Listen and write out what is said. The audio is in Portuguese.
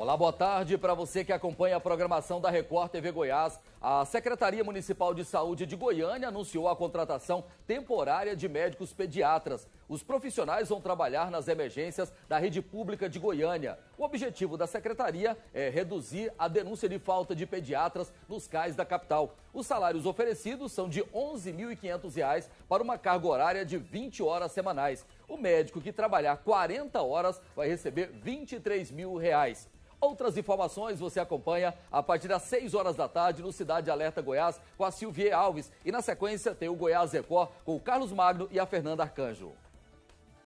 Olá, boa tarde para você que acompanha a programação da Record TV Goiás. A Secretaria Municipal de Saúde de Goiânia anunciou a contratação temporária de médicos pediatras. Os profissionais vão trabalhar nas emergências da rede pública de Goiânia. O objetivo da secretaria é reduzir a denúncia de falta de pediatras nos CAIS da capital. Os salários oferecidos são de R$ 11.500 para uma carga horária de 20 horas semanais. O médico que trabalhar 40 horas vai receber 23 mil reais. Outras informações você acompanha a partir das 6 horas da tarde no Cidade Alerta Goiás com a Silvia Alves. E na sequência tem o Goiás Record com o Carlos Magno e a Fernanda Arcanjo.